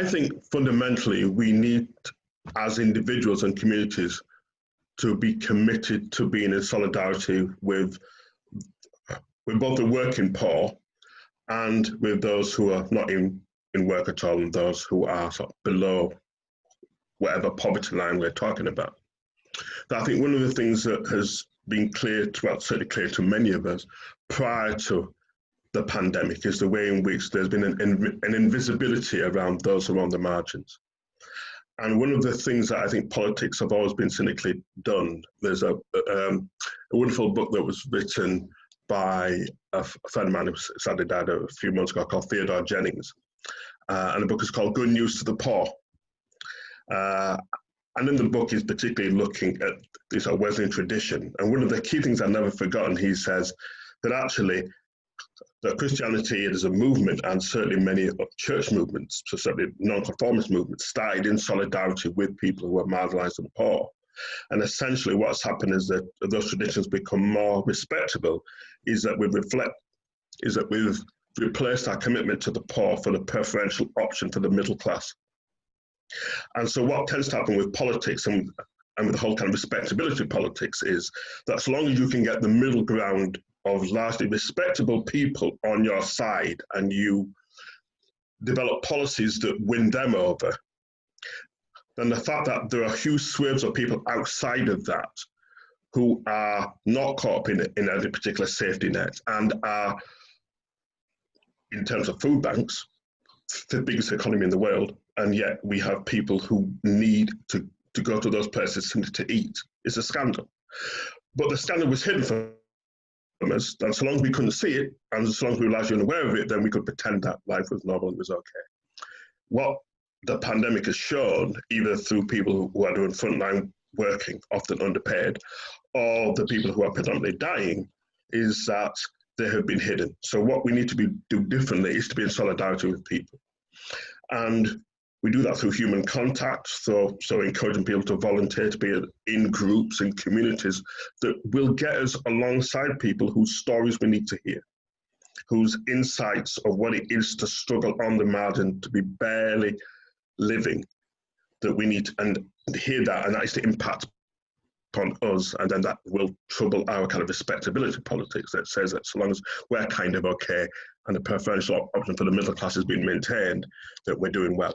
I think fundamentally we need, as individuals and communities, to be committed to being in solidarity with, with both the working poor and with those who are not in, in work at all and those who are sort of below whatever poverty line we're talking about. I think one of the things that has been clear to, well, certainly clear to many of us prior to the pandemic is the way in which there's been an, an invisibility around those on the margins. And one of the things that I think politics have always been cynically done, there's a, um, a wonderful book that was written by a, friend of mine who sadly died a few months ago called Theodore Jennings. Uh, and the book is called Good News to the Poor. Uh, and in the book, he's particularly looking at this Wesleyan tradition. And one of the key things I've never forgotten, he says that actually that Christianity is a movement, and certainly many church movements, so certainly nonconformist movements, started in solidarity with people who were marginalized and poor. And essentially, what's happened is that those traditions become more respectable. Is that we reflect, is that we've replaced our commitment to the poor for the preferential option for the middle class. And so, what tends to happen with politics and and with the whole kind of respectability politics is that as long as you can get the middle ground of largely respectable people on your side and you develop policies that win them over, then the fact that there are huge swathes of people outside of that who are not caught up in, in any particular safety net and are, in terms of food banks, the biggest economy in the world, and yet we have people who need to, to go to those places simply to eat. It's a scandal. But the scandal was hidden from and so long as we couldn't see it, and as long as we were largely unaware of it, then we could pretend that life was normal and was okay. What the pandemic has shown, either through people who are doing frontline working, often underpaid, or the people who are predominantly dying, is that they have been hidden. So what we need to be do differently is to be in solidarity with people. And we do that through human contact, so, so encouraging people to volunteer to be in groups and communities that will get us alongside people whose stories we need to hear, whose insights of what it is to struggle on the margin, to be barely living, that we need to, and hear that, and that is to impact upon us, and then that will trouble our kind of respectability politics that says that so long as we're kind of okay and the preferential option for the middle class is being maintained, that we're doing well.